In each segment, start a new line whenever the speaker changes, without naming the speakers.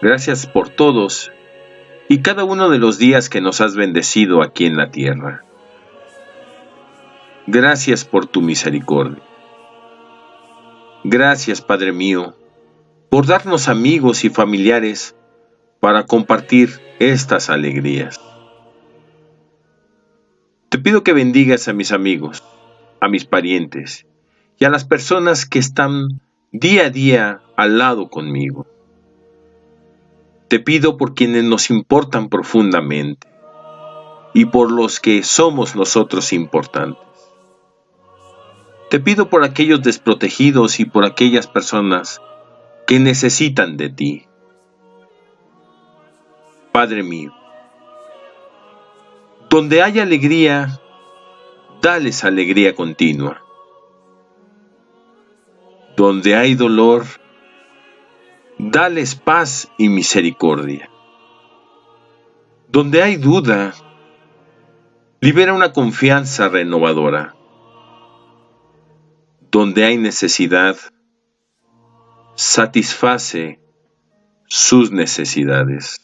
Gracias por todos y cada uno de los días que nos has bendecido aquí en la tierra. Gracias por tu misericordia. Gracias, Padre mío, por darnos amigos y familiares para compartir estas alegrías. Te pido que bendigas a mis amigos, a mis parientes y a las personas que están día a día al lado conmigo. Te pido por quienes nos importan profundamente y por los que somos nosotros importantes. Te pido por aquellos desprotegidos y por aquellas personas que necesitan de ti. Padre mío, donde hay alegría, dales alegría continua. Donde hay dolor, dales paz y misericordia. Donde hay duda, libera una confianza renovadora. Donde hay necesidad, satisface sus necesidades.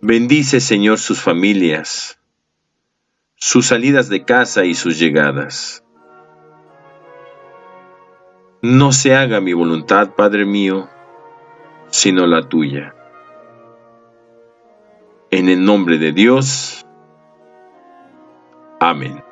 Bendice, Señor, sus familias, sus salidas de casa y sus llegadas. No se haga mi voluntad, Padre mío, sino la tuya. En el nombre de Dios. Amén.